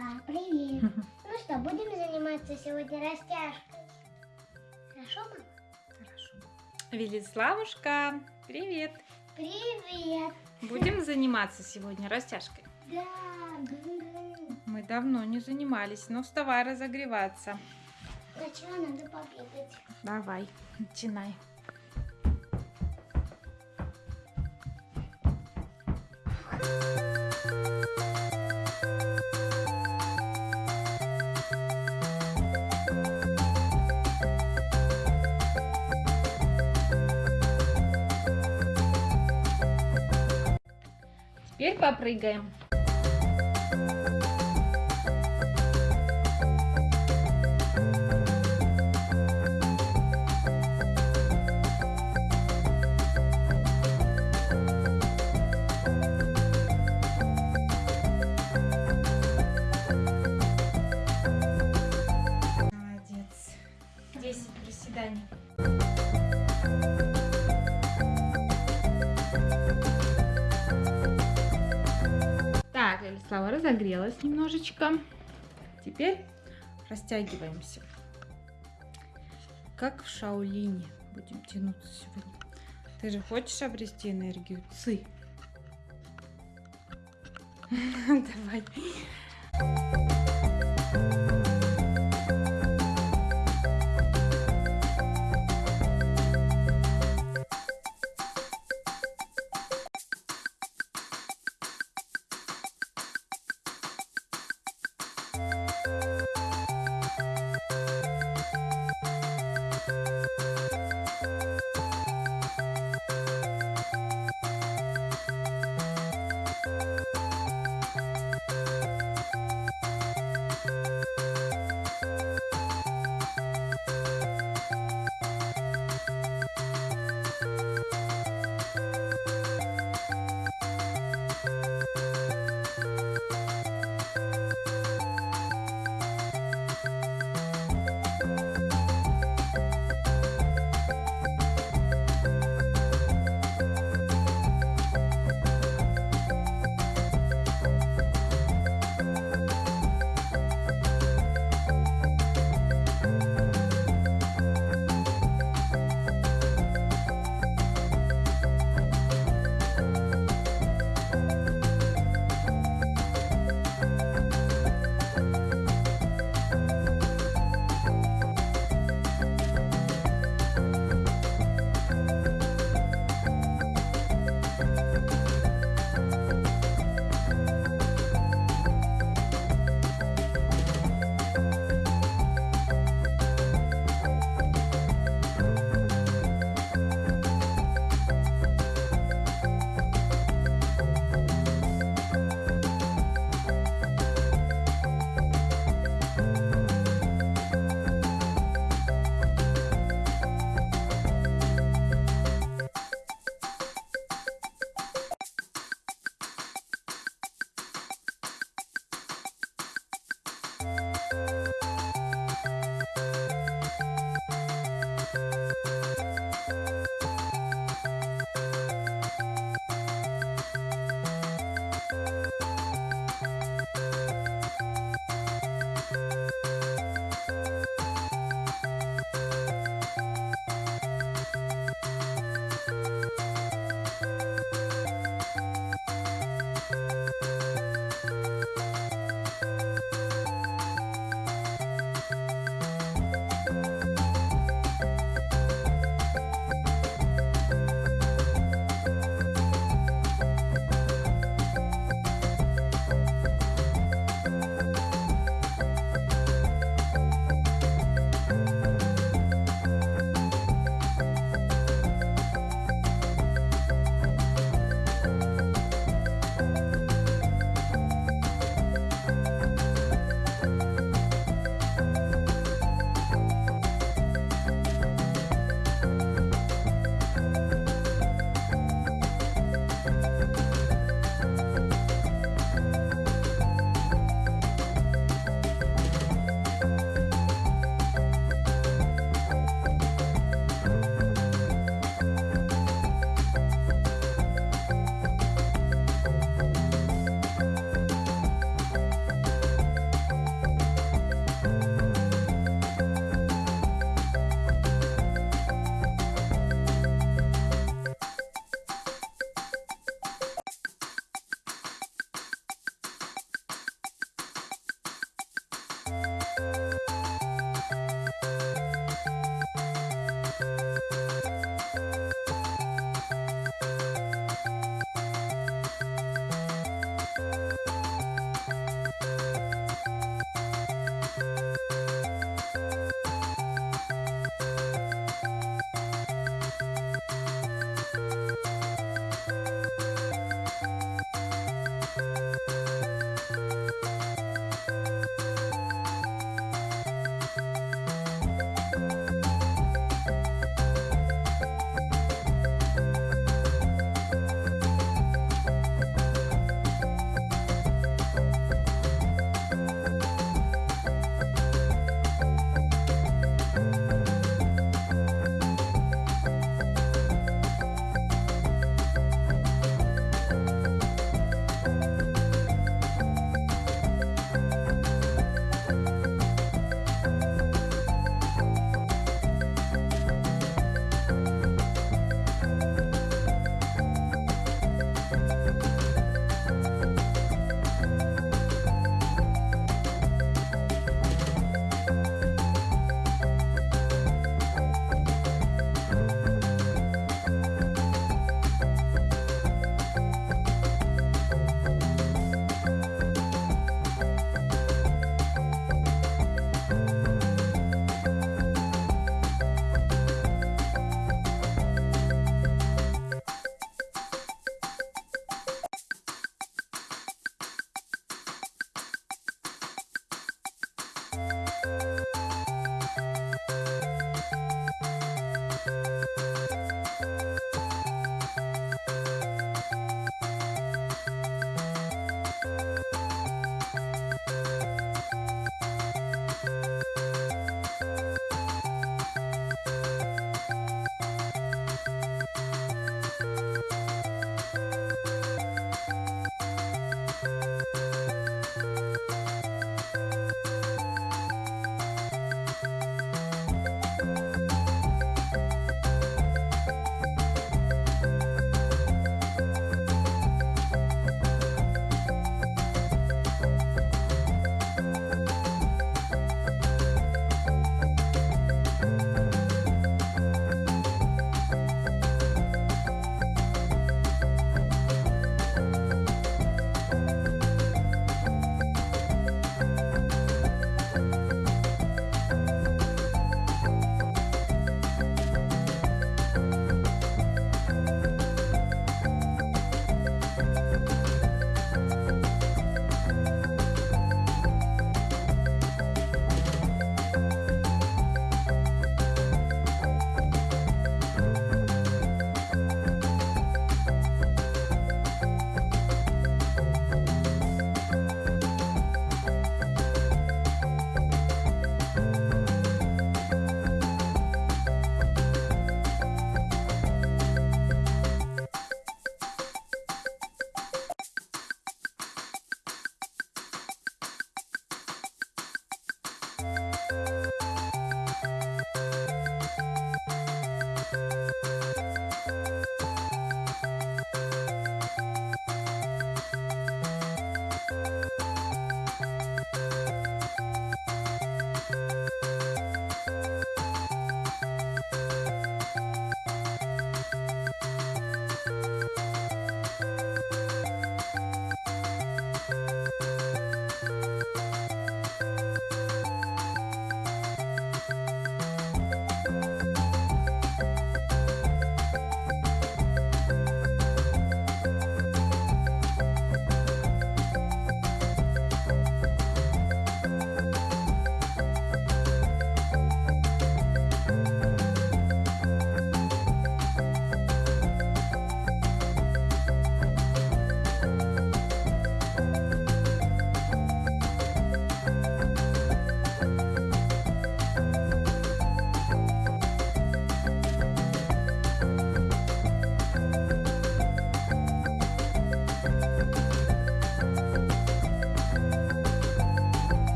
Да, привет. Ну что, будем заниматься сегодня растяжкой? Хорошо, мама? Хорошо. Велиславушка, привет! Привет. Будем заниматься сегодня растяжкой. Да. Мы давно не занимались, но вставай разогреваться. Сначала надо побегать. Давай, начинай. Теперь Элислава разогрелась немножечко. Теперь растягиваемся. Как в Шаолине будем тянуться сегодня. Ты же хочешь обрести энергию Ци? Давай.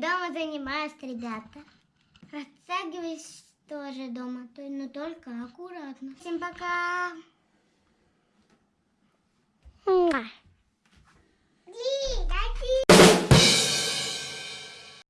дома занимаюсь, ребята. Растягиваюсь тоже дома, но только аккуратно. Всем пока! Муа.